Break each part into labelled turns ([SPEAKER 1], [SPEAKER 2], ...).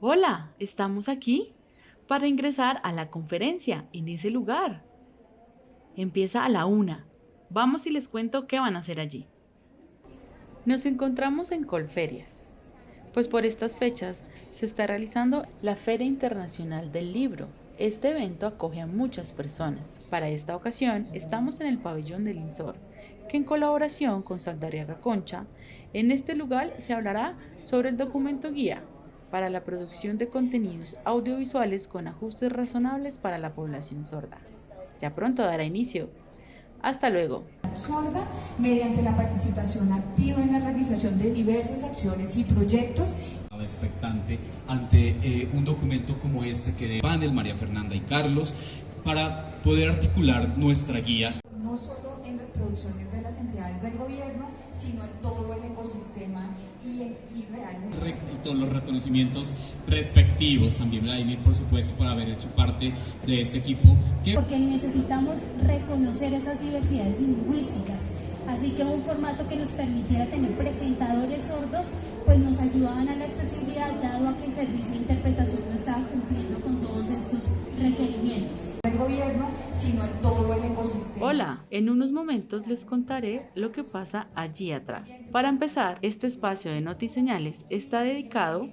[SPEAKER 1] Hola, estamos aquí para ingresar a la conferencia en ese lugar. Empieza a la una. Vamos y les cuento qué van a hacer allí. Nos encontramos en Colferias, pues por estas fechas se está realizando la Feria Internacional del Libro. Este evento acoge a muchas personas. Para esta ocasión estamos en el pabellón del INSOR, que en colaboración con Saldariaga Concha, en este lugar se hablará sobre el documento guía para la producción de contenidos audiovisuales con ajustes razonables para la población sorda. Ya pronto dará inicio. Hasta luego.
[SPEAKER 2] Sorda mediante la participación activa en la realización de diversas acciones y proyectos.
[SPEAKER 3] Expectante ante eh, un documento como este que de panel María Fernanda y Carlos para poder articular nuestra guía.
[SPEAKER 2] No solo en las producciones de las entidades del gobierno, sino en todo el ecosistema y, y realmente.
[SPEAKER 3] todos los reconocimientos respectivos, también Vladimir, por supuesto, por haber hecho parte de este equipo.
[SPEAKER 4] Porque necesitamos reconocer esas diversidades lingüísticas. Así que un formato que nos permitiera tener presentadores sordos, pues nos ayudaban a la accesibilidad, dado a que el servicio de interpretación no estaba cumpliendo con todos estos requerimientos.
[SPEAKER 2] El gobierno, sino en todo.
[SPEAKER 1] Hola, en unos momentos les contaré lo que pasa allí atrás. Para empezar, este espacio de Notiseñales está dedicado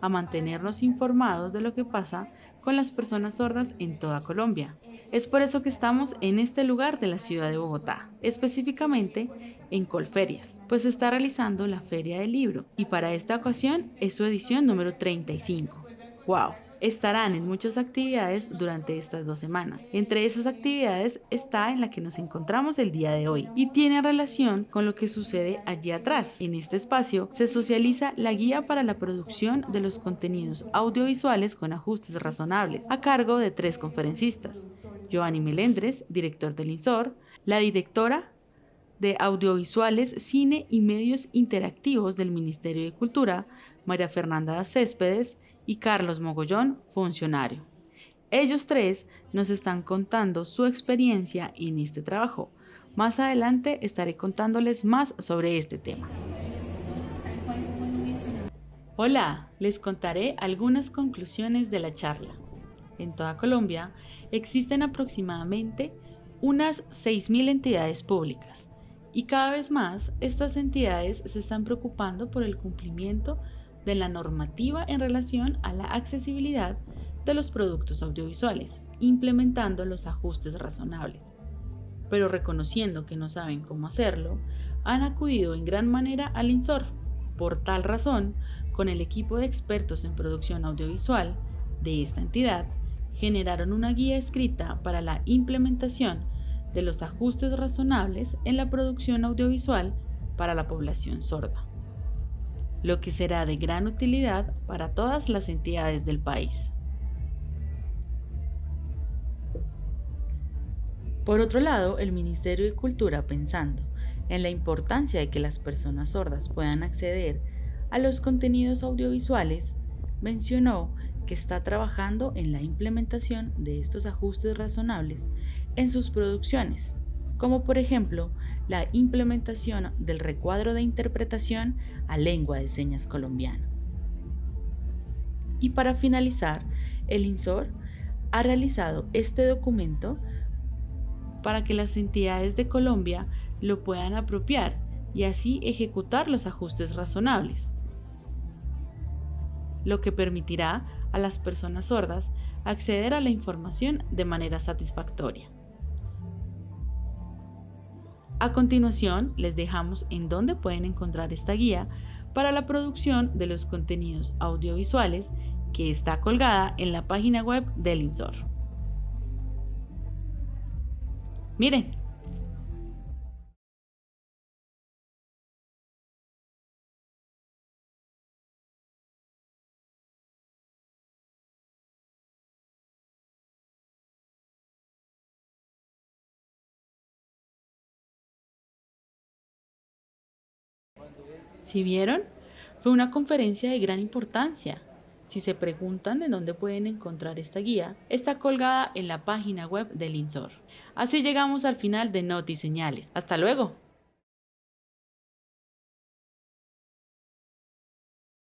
[SPEAKER 1] a mantenernos informados de lo que pasa con las personas sordas en toda Colombia. Es por eso que estamos en este lugar de la ciudad de Bogotá, específicamente en Colferias, pues se está realizando la Feria del Libro y para esta ocasión es su edición número 35. ¡Wow! Estarán en muchas actividades durante estas dos semanas. Entre esas actividades está en la que nos encontramos el día de hoy y tiene relación con lo que sucede allí atrás. En este espacio se socializa la guía para la producción de los contenidos audiovisuales con ajustes razonables a cargo de tres conferencistas. Giovanni Melendres, director del INSOR, la directora de Audiovisuales, Cine y Medios Interactivos del Ministerio de Cultura, María Fernanda Céspedes, y Carlos Mogollón, funcionario. Ellos tres nos están contando su experiencia en este trabajo. Más adelante estaré contándoles más sobre este tema. Hola, les contaré algunas conclusiones de la charla. En toda Colombia existen aproximadamente unas 6.000 entidades públicas y cada vez más estas entidades se están preocupando por el cumplimiento de la normativa en relación a la accesibilidad de los productos audiovisuales, implementando los ajustes razonables. Pero reconociendo que no saben cómo hacerlo, han acudido en gran manera al INSOR. Por tal razón, con el equipo de expertos en producción audiovisual de esta entidad, generaron una guía escrita para la implementación de los ajustes razonables en la producción audiovisual para la población sorda lo que será de gran utilidad para todas las entidades del país. Por otro lado, el Ministerio de Cultura, pensando en la importancia de que las personas sordas puedan acceder a los contenidos audiovisuales, mencionó que está trabajando en la implementación de estos ajustes razonables en sus producciones, como por ejemplo la implementación del recuadro de interpretación a lengua de señas colombiana. Y para finalizar, el INSOR ha realizado este documento para que las entidades de Colombia lo puedan apropiar y así ejecutar los ajustes razonables, lo que permitirá a las personas sordas acceder a la información de manera satisfactoria. A continuación, les dejamos en dónde pueden encontrar esta guía para la producción de los contenidos audiovisuales que está colgada en la página web del INSOR. Miren, Si vieron, fue una conferencia de gran importancia. Si se preguntan de dónde pueden encontrar esta guía, está colgada en la página web del INSOR. Así llegamos al final de Noti Señales. Hasta luego.